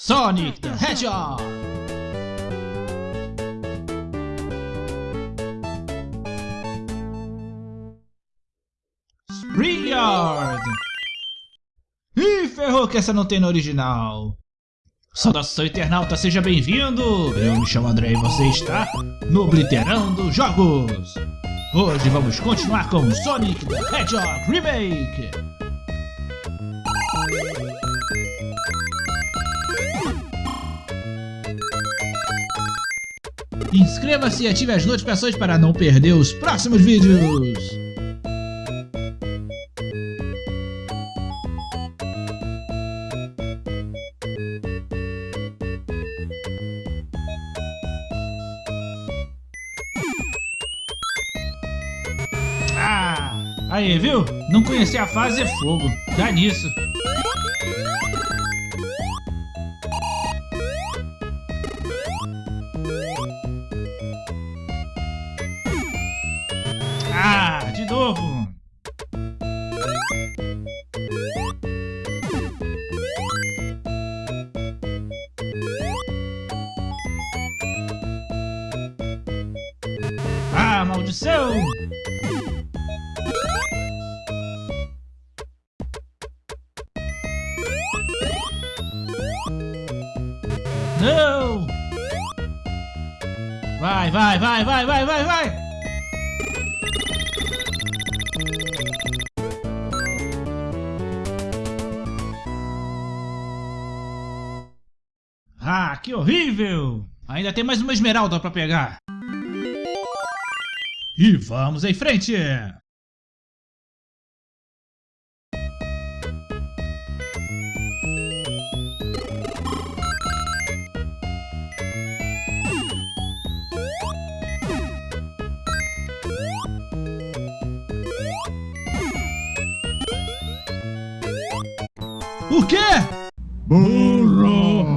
Sonic the Hedgehog! Springyard! Ih, ferrou que essa não tem no original. Saudação internauta, seja bem-vindo! Eu me chamo André e você está no Obliterando Jogos! Hoje vamos continuar com Sonic the Hedgehog Remake! Inscreva-se e ative as notificações para não perder os próximos vídeos! Ah, aí, viu? Não conhecer a fase é fogo. Dá nisso. Novo. Ah, maldição! Não! Vai, vai, vai, vai, vai, vai, vai! Que horrível! Ainda tem mais uma esmeralda pra pegar. E vamos em frente! O quê? Burro!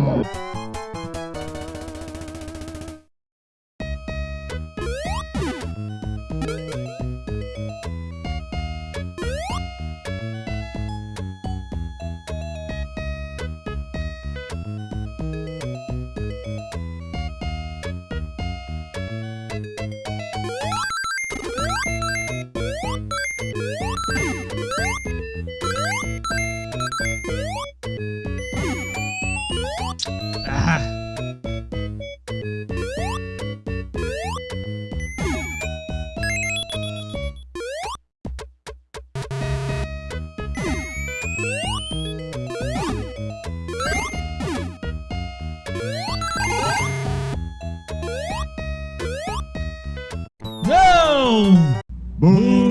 Não!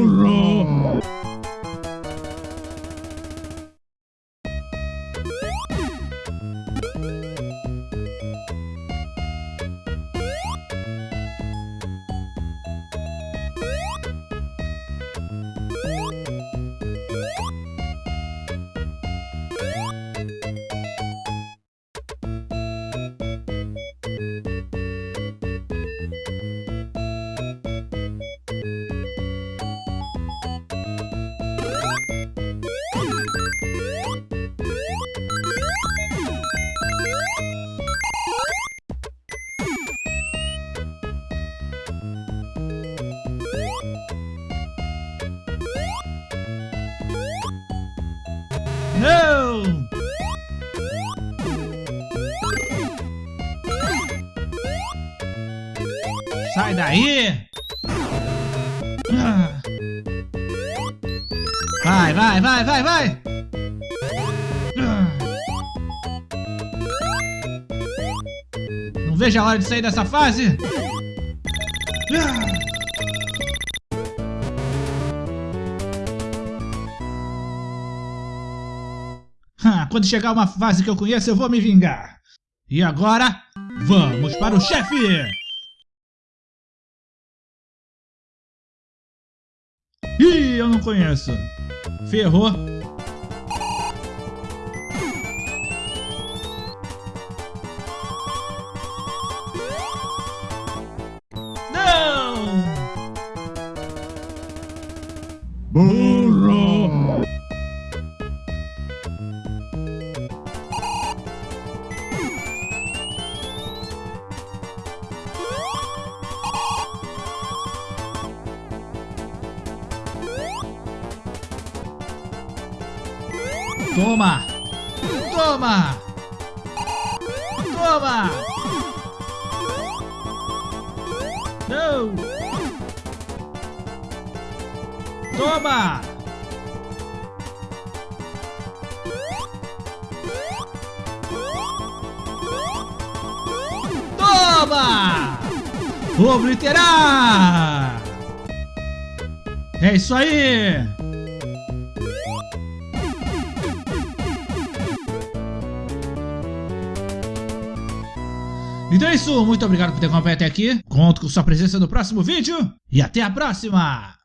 Não! Sai daí! Ah. Vai, vai, vai, vai, vai! Ah. Não vejo a hora de sair dessa fase! Ah. Quando chegar uma fase que eu conheço, eu vou me vingar. E agora, vamos para o chefe! Ih, eu não conheço. Ferrou. Não! Burro! Toma! Toma! Toma! Não! Toma! Toma! Obliterar! É isso aí! Então é isso, muito obrigado por ter acompanhado até aqui. Conto com sua presença no próximo vídeo e até a próxima!